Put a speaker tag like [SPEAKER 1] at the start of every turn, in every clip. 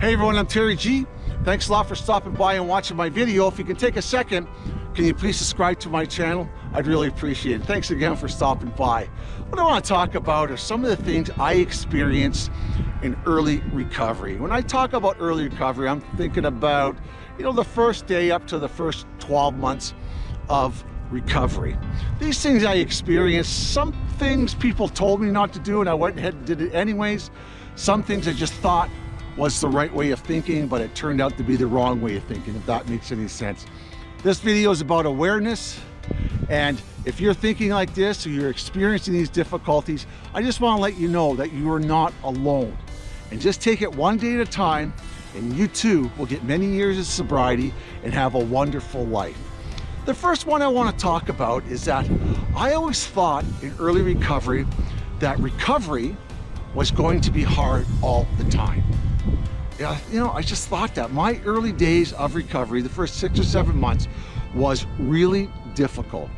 [SPEAKER 1] Hey everyone, I'm Terry G. Thanks a lot for stopping by and watching my video. If you can take a second, can you please subscribe to my channel? I'd really appreciate it. Thanks again for stopping by. What I want to talk about are some of the things I experienced in early recovery. When I talk about early recovery, I'm thinking about, you know, the first day up to the first 12 months of recovery. These things I experienced, some things people told me not to do and I went ahead and did it anyways. Some things I just thought was the right way of thinking, but it turned out to be the wrong way of thinking, if that makes any sense. This video is about awareness, and if you're thinking like this or you're experiencing these difficulties, I just want to let you know that you are not alone. And just take it one day at a time, and you too will get many years of sobriety and have a wonderful life. The first one I want to talk about is that I always thought in early recovery that recovery was going to be hard all the time. Yeah, you know, I just thought that. My early days of recovery, the first six or seven months, was really difficult.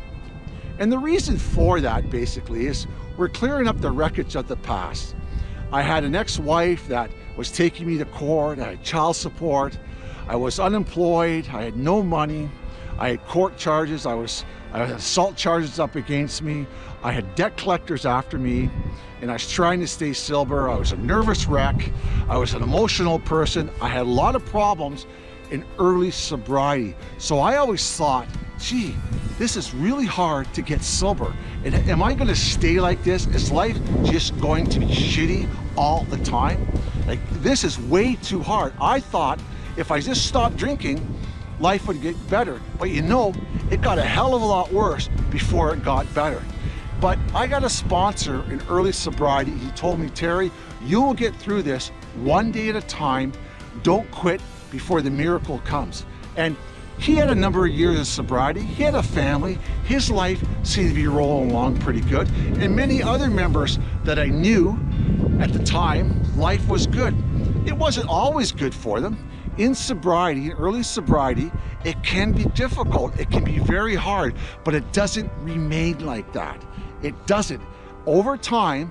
[SPEAKER 1] And the reason for that basically is we're clearing up the wreckage of the past. I had an ex-wife that was taking me to court, I had child support, I was unemployed, I had no money, I had court charges, I was Uh, assault charges up against me, I had debt collectors after me, and I was trying to stay sober. I was a nervous wreck, I was an emotional person, I had a lot of problems in early sobriety. So I always thought, gee, this is really hard to get sober. And am I gonna stay like this? Is life just going to be shitty all the time? Like, this is way too hard. I thought if I just stopped drinking, life would get better. But you know, it got a hell of a lot worse before it got better. But I got a sponsor in early sobriety. He told me, Terry, you will get through this one day at a time. Don't quit before the miracle comes. And he had a number of years of sobriety. He had a family. His life seemed to be rolling along pretty good. And many other members that I knew at the time, life was good. It wasn't always good for them. In sobriety, in early sobriety, it can be difficult. It can be very hard, but it doesn't remain like that. It doesn't. Over time,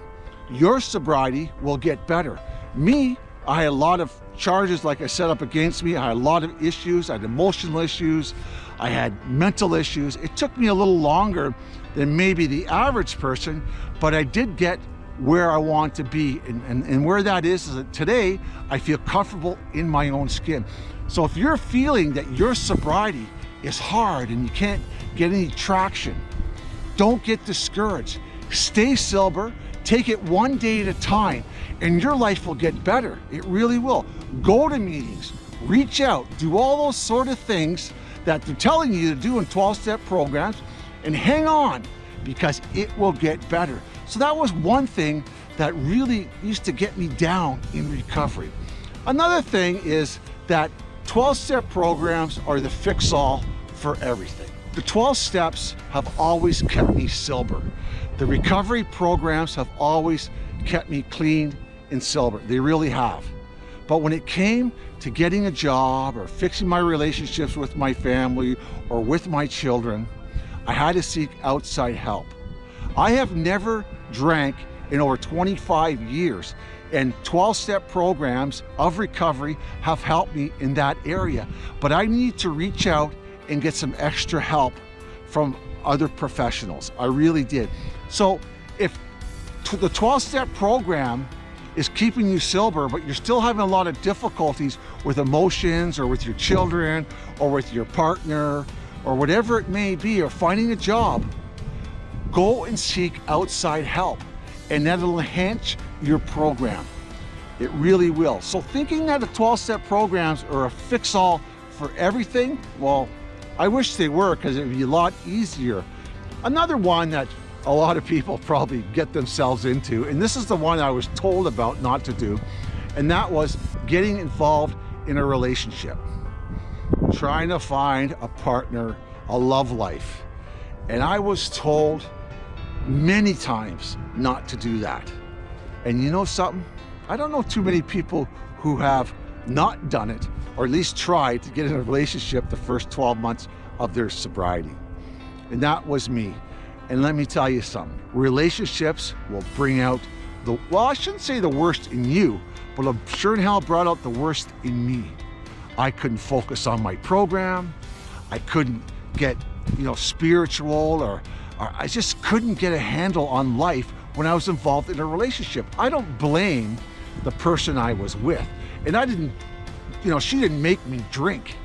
[SPEAKER 1] your sobriety will get better. Me, I had a lot of charges, like I said, up against me. I had a lot of issues. I had emotional issues. I had mental issues. It took me a little longer than maybe the average person, but I did get where I want to be. And, and, and where that is, is that today I feel comfortable in my own skin. So if you're feeling that your sobriety is hard and you can't get any traction, don't get discouraged. Stay sober, take it one day at a time, and your life will get better. It really will. Go to meetings, reach out, do all those sort of things that they're telling you to do in 12-step programs, and hang on, because it will get better. So that was one thing that really used to get me down in recovery. Another thing is that 12-step programs are the fix-all for everything. The 12 steps have always kept me sober. The recovery programs have always kept me clean and sober. They really have. But when it came to getting a job or fixing my relationships with my family or with my children, I had to seek outside help. I have never drank in over 25 years and 12-step programs of recovery have helped me in that area. But I need to reach out and get some extra help from other professionals. I really did. So if the 12-step program is keeping you sober, but you're still having a lot of difficulties with emotions or with your children or with your partner or whatever it may be, or finding a job, go and seek outside help and that'll enhance your program. It really will. So thinking that the 12-step programs are a fix-all for everything, well, I wish they were because it would be a lot easier. Another one that a lot of people probably get themselves into, and this is the one I was told about not to do, and that was getting involved in a relationship. Trying to find a partner, a love life. And I was told many times not to do that. And you know something? I don't know too many people who have not done it, or at least tried to get in a relationship the first 12 months of their sobriety. And that was me. And let me tell you something, relationships will bring out the, well, I shouldn't say the worst in you, but I'm sure in hell brought out the worst in me. I couldn't focus on my program. I couldn't get, you know, spiritual or, or I just couldn't get a handle on life when I was involved in a relationship. I don't blame the person I was with. And I didn't, you know, she didn't make me drink.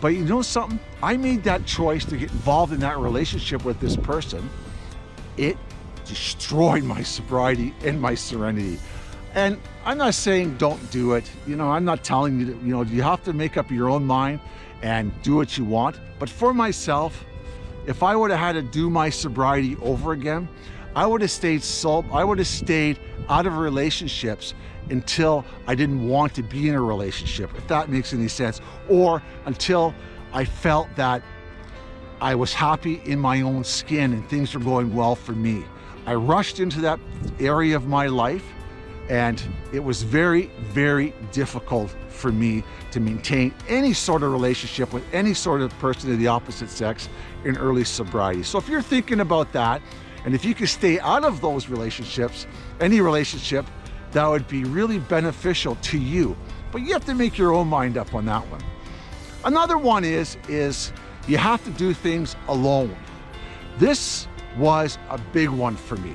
[SPEAKER 1] But you know something? I made that choice to get involved in that relationship with this person. It destroyed my sobriety and my serenity. And I'm not saying don't do it. You know, I'm not telling you, to, you know, you have to make up your own mind and do what you want. But for myself, if I would have had to do my sobriety over again, I would have stayed so, I would have stayed out of relationships until I didn't want to be in a relationship, if that makes any sense, or until I felt that I was happy in my own skin and things were going well for me. I rushed into that area of my life and it was very, very difficult for me to maintain any sort of relationship with any sort of person of the opposite sex in early sobriety. So if you're thinking about that, and if you can stay out of those relationships, any relationship, that would be really beneficial to you. But you have to make your own mind up on that one. Another one is, is you have to do things alone. This was a big one for me.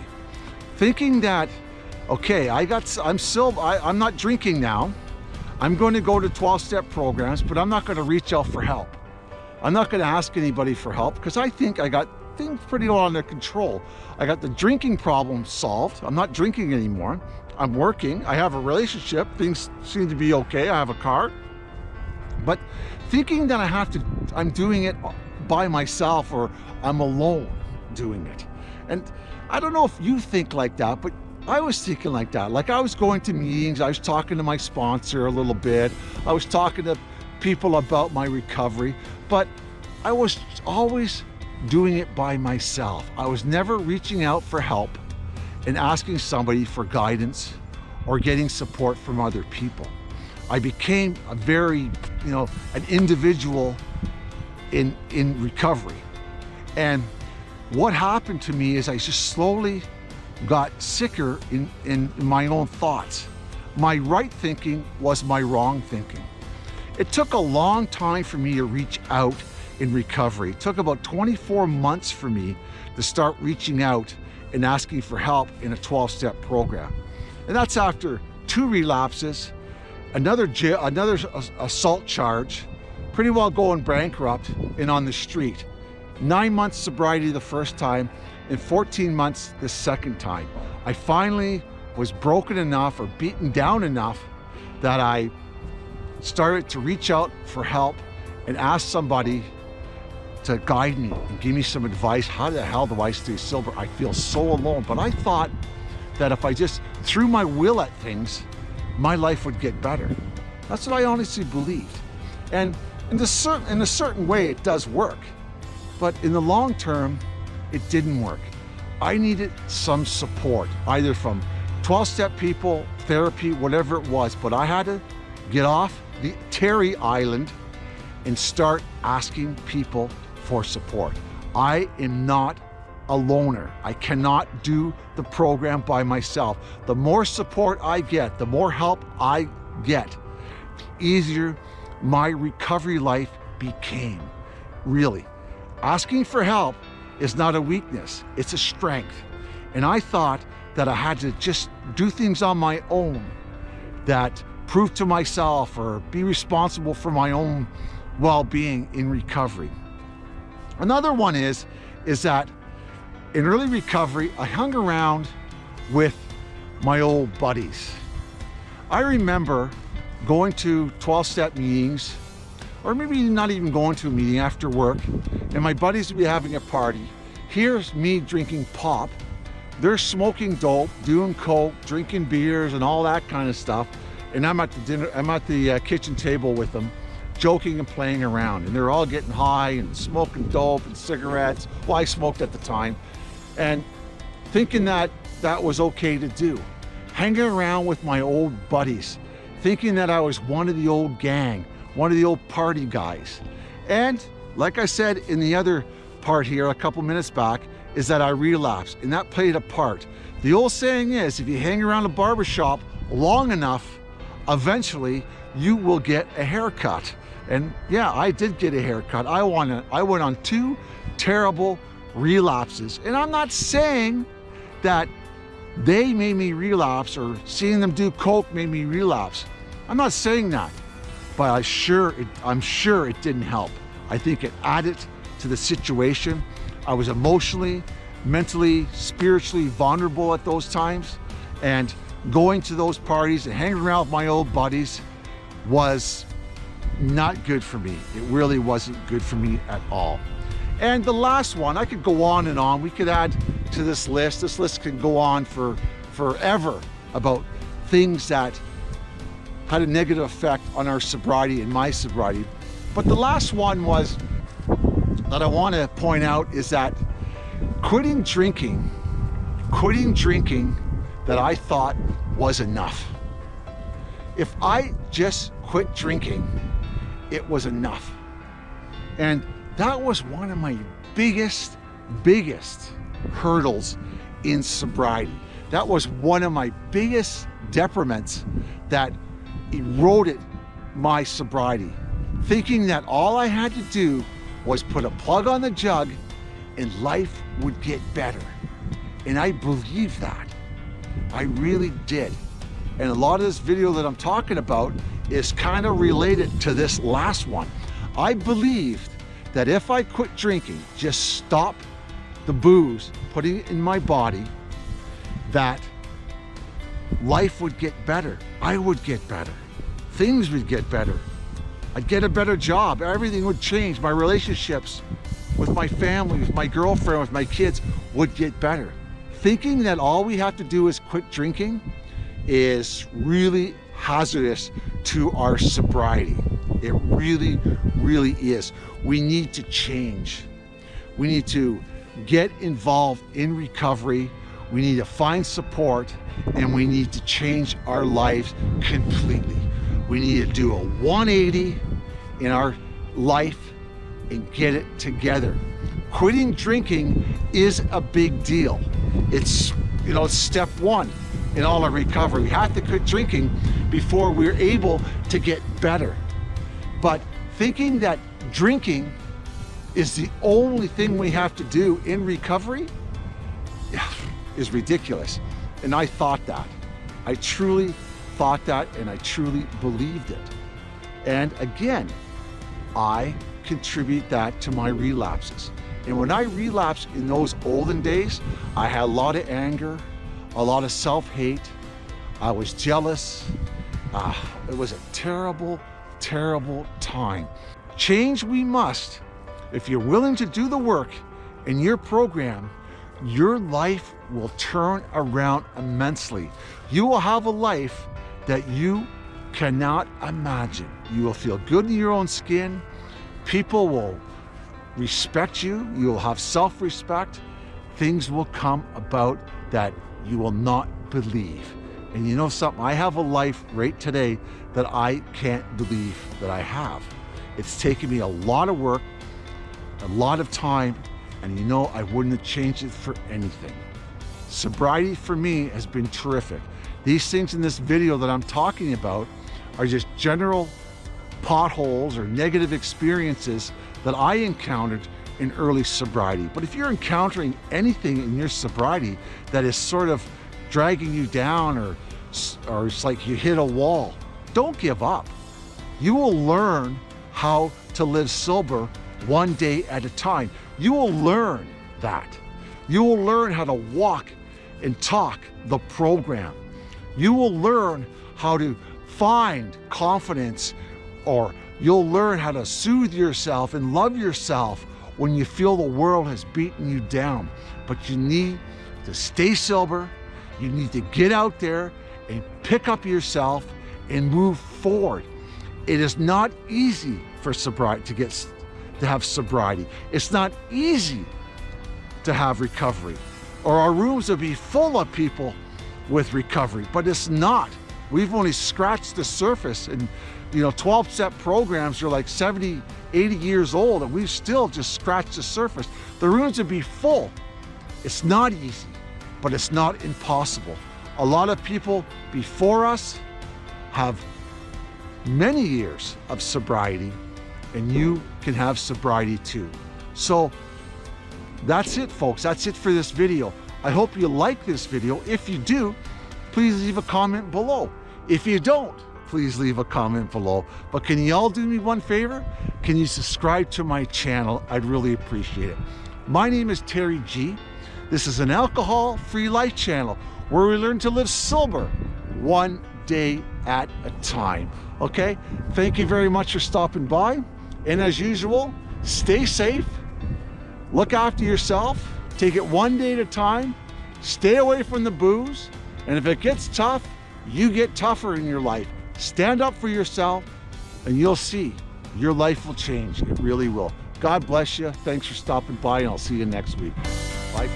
[SPEAKER 1] Thinking that, okay, I got, I'm still, I, I'm not drinking now. I'm going to go to 12-step programs, but I'm not going to reach out for help. I'm not going to ask anybody for help because I think I got things pretty well under control. I got the drinking problem solved. I'm not drinking anymore. I'm working. I have a relationship. Things seem to be okay. I have a car. But thinking that I have to, I'm doing it by myself or I'm alone doing it. And I don't know if you think like that, but I was thinking like that. Like I was going to meetings, I was talking to my sponsor a little bit. I was talking to people about my recovery, but I was always doing it by myself. I was never reaching out for help and asking somebody for guidance or getting support from other people. I became a very, you know, an individual in, in recovery. And what happened to me is I just slowly got sicker in, in my own thoughts. My right thinking was my wrong thinking. It took a long time for me to reach out in recovery. It took about 24 months for me to start reaching out and asking for help in a 12-step program. And that's after two relapses, another another assault charge, pretty well going bankrupt and on the street. Nine months sobriety the first time and 14 months the second time. I finally was broken enough or beaten down enough that I started to reach out for help and ask somebody to guide me and give me some advice. How the hell do I stay sober? I feel so alone. But I thought that if I just threw my will at things, my life would get better. That's what I honestly believed. And in, the certain, in a certain way, it does work. But in the long term, it didn't work. I needed some support, either from 12-step people, therapy, whatever it was. But I had to get off the Terry Island and start asking people for support. I am not a loner. I cannot do the program by myself. The more support I get, the more help I get, the easier my recovery life became. Really, asking for help is not a weakness, it's a strength. And I thought that I had to just do things on my own that prove to myself or be responsible for my own well-being in recovery. Another one is, is that in early recovery, I hung around with my old buddies. I remember going to 12-step meetings, or maybe not even going to a meeting after work, and my buddies would be having a party. Here's me drinking pop. They're smoking dope, doing coke, drinking beers, and all that kind of stuff. And I'm at the dinner, I'm at the uh, kitchen table with them joking and playing around. And they're all getting high and smoking dope and cigarettes. Well, I smoked at the time. And thinking that that was okay to do. Hanging around with my old buddies, thinking that I was one of the old gang, one of the old party guys. And like I said in the other part here a couple minutes back, is that I relapsed and that played a part. The old saying is, if you hang around a barbershop long enough, eventually you will get a haircut. And yeah, I did get a haircut. I, won, I went on two terrible relapses. And I'm not saying that they made me relapse or seeing them do coke made me relapse. I'm not saying that, but I sure it, I'm sure it didn't help. I think it added to the situation. I was emotionally, mentally, spiritually vulnerable at those times. And going to those parties and hanging around with my old buddies was not good for me. It really wasn't good for me at all. And the last one, I could go on and on. We could add to this list. This list can go on for forever about things that had a negative effect on our sobriety and my sobriety. But the last one was that I want to point out is that quitting drinking, quitting drinking that I thought was enough. If I just quit drinking, it was enough. And that was one of my biggest, biggest hurdles in sobriety. That was one of my biggest detriments that eroded my sobriety. Thinking that all I had to do was put a plug on the jug and life would get better. And I believed that. I really did. And a lot of this video that I'm talking about is kind of related to this last one. I believed that if I quit drinking, just stop the booze, putting it in my body, that life would get better. I would get better. Things would get better. I'd get a better job. Everything would change. My relationships with my family, with my girlfriend, with my kids would get better. Thinking that all we have to do is quit drinking is really hazardous to our sobriety. It really, really is. We need to change. We need to get involved in recovery. We need to find support and we need to change our lives completely. We need to do a 180 in our life and get it together. Quitting drinking is a big deal. It's, you know, step one in all our recovery. We have to quit drinking before we're able to get better. But thinking that drinking is the only thing we have to do in recovery is ridiculous. And I thought that. I truly thought that and I truly believed it. And again, I contribute that to my relapses. And when I relapsed in those olden days, I had a lot of anger, a lot of self-hate. I was jealous. Uh, it was a terrible, terrible time. Change we must. If you're willing to do the work in your program, your life will turn around immensely. You will have a life that you cannot imagine. You will feel good in your own skin. People will respect you. You will have self-respect. Things will come about that you will not believe. And you know something? I have a life right today that I can't believe that I have. It's taken me a lot of work, a lot of time, and you know I wouldn't have changed it for anything. Sobriety for me has been terrific. These things in this video that I'm talking about are just general potholes or negative experiences that I encountered in early sobriety. But if you're encountering anything in your sobriety that is sort of dragging you down or, or it's like you hit a wall, don't give up. You will learn how to live sober one day at a time. You will learn that. You will learn how to walk and talk the program. You will learn how to find confidence or you'll learn how to soothe yourself and love yourself when you feel the world has beaten you down. But you need to stay sober. You need to get out there and pick up yourself and move forward. It is not easy for sobriety to get to have sobriety. It's not easy to have recovery or our rooms would be full of people with recovery, but it's not. We've only scratched the surface and you know, 12 step programs are like 70, 80 years old and we've still just scratched the surface. The rooms would be full It's not easy, but it's not impossible. A lot of people before us have many years of sobriety and you can have sobriety too. So that's it folks, that's it for this video. I hope you like this video. If you do, please leave a comment below. If you don't, please leave a comment below. But can you all do me one favor? Can you subscribe to my channel? I'd really appreciate it. My name is Terry G. This is an alcohol-free life channel where we learn to live sober one day at a time. Okay? Thank you very much for stopping by. And as usual, stay safe, look after yourself, take it one day at a time, stay away from the booze, and if it gets tough, you get tougher in your life. Stand up for yourself, and you'll see your life will change. It really will. God bless you. Thanks for stopping by, and I'll see you next week. Bye.